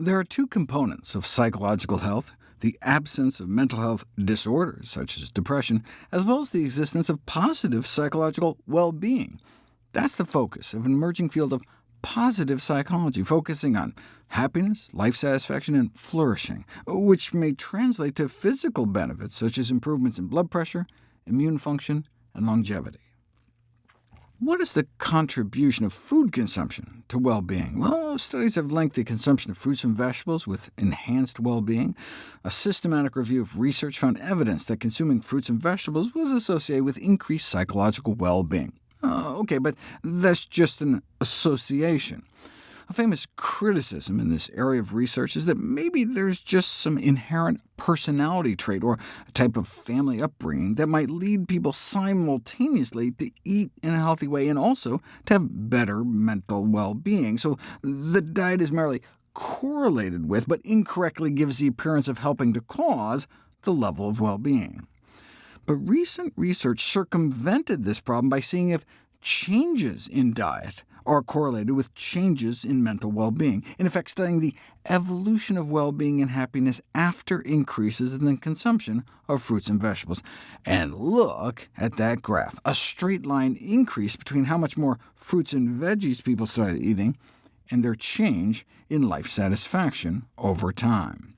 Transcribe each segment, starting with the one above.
There are two components of psychological health, the absence of mental health disorders, such as depression, as well as the existence of positive psychological well-being. That's the focus of an emerging field of positive psychology, focusing on happiness, life satisfaction, and flourishing, which may translate to physical benefits, such as improvements in blood pressure, immune function, and longevity. What is the contribution of food consumption to well-being? Well, studies have linked the consumption of fruits and vegetables with enhanced well-being. A systematic review of research found evidence that consuming fruits and vegetables was associated with increased psychological well-being. Uh, OK, but that's just an association. A famous criticism in this area of research is that maybe there's just some inherent personality trait or a type of family upbringing that might lead people simultaneously to eat in a healthy way and also to have better mental well-being. So the diet is merely correlated with, but incorrectly gives the appearance of helping to cause, the level of well-being. But recent research circumvented this problem by seeing if changes in diet are correlated with changes in mental well-being, in effect studying the evolution of well-being and happiness after increases in the consumption of fruits and vegetables. And look at that graph, a straight line increase between how much more fruits and veggies people started eating and their change in life satisfaction over time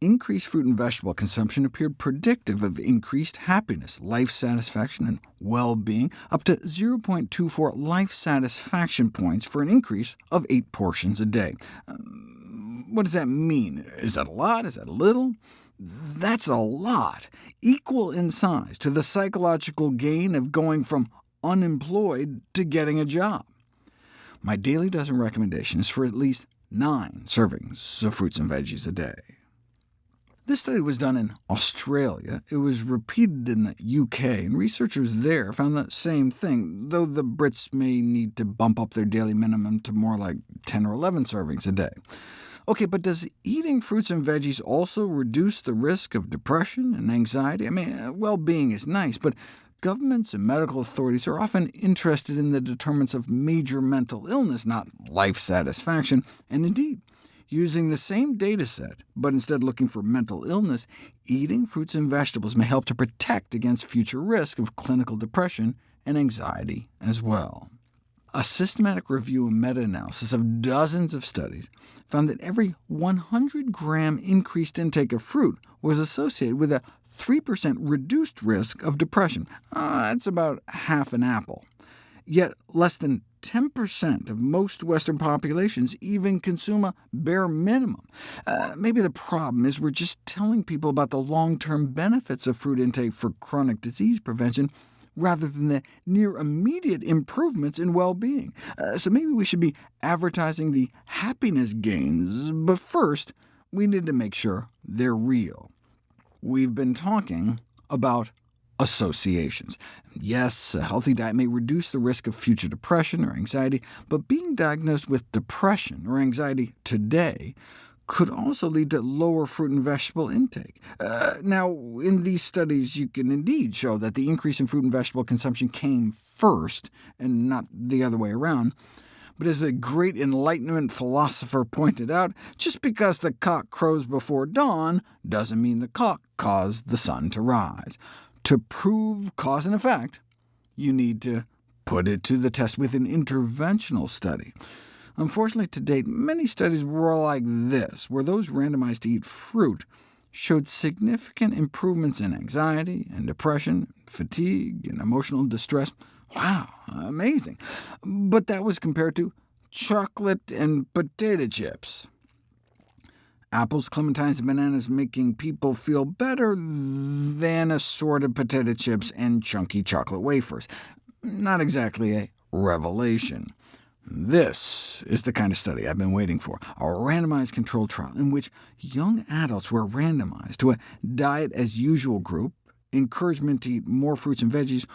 increased fruit and vegetable consumption appeared predictive of increased happiness, life satisfaction, and well-being, up to 0.24 life satisfaction points for an increase of 8 portions a day. Um, what does that mean? Is that a lot? Is that a little? That's a lot, equal in size to the psychological gain of going from unemployed to getting a job. My daily dozen recommendation is for at least nine servings of fruits and veggies a day. This study was done in Australia. It was repeated in the UK, and researchers there found the same thing, though the Brits may need to bump up their daily minimum to more like 10 or 11 servings a day. OK, but does eating fruits and veggies also reduce the risk of depression and anxiety? I mean, uh, well-being is nice, but governments and medical authorities are often interested in the determinants of major mental illness, not life satisfaction, and indeed, Using the same data set, but instead looking for mental illness, eating fruits and vegetables may help to protect against future risk of clinical depression and anxiety as well. A systematic review and meta-analysis of dozens of studies found that every 100-gram increased intake of fruit was associated with a 3% reduced risk of depression. Uh, that's about half an apple. Yet less than 10% of most Western populations even consume a bare minimum. Uh, maybe the problem is we're just telling people about the long-term benefits of fruit intake for chronic disease prevention, rather than the near-immediate improvements in well-being. Uh, so maybe we should be advertising the happiness gains, but first, we need to make sure they're real. We've been talking about associations. Yes, a healthy diet may reduce the risk of future depression or anxiety, but being diagnosed with depression or anxiety today could also lead to lower fruit and vegetable intake. Uh, now, in these studies, you can indeed show that the increase in fruit and vegetable consumption came first, and not the other way around. But as the great Enlightenment philosopher pointed out, just because the cock crows before dawn doesn't mean the cock caused the sun to rise. To prove cause and effect, you need to put it to the test with an interventional study. Unfortunately, to date, many studies were like this, where those randomized to eat fruit showed significant improvements in anxiety and depression, fatigue, and emotional distress. Wow, amazing. But that was compared to chocolate and potato chips apples, clementines, and bananas making people feel better than assorted potato chips and chunky chocolate wafers. Not exactly a revelation. This is the kind of study I've been waiting for, a randomized controlled trial in which young adults were randomized to a diet-as-usual group, encouragement to eat more fruits and veggies,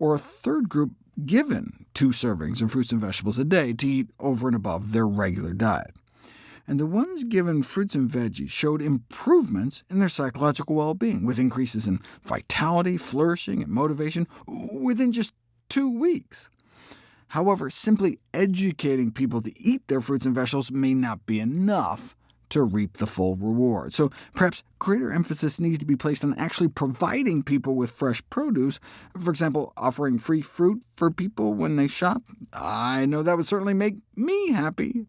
or a third group given two servings of fruits and vegetables a day to eat over and above their regular diet and the ones given fruits and veggies showed improvements in their psychological well-being, with increases in vitality, flourishing, and motivation within just two weeks. However, simply educating people to eat their fruits and vegetables may not be enough to reap the full reward. So perhaps greater emphasis needs to be placed on actually providing people with fresh produce, for example, offering free fruit for people when they shop. I know that would certainly make me happy.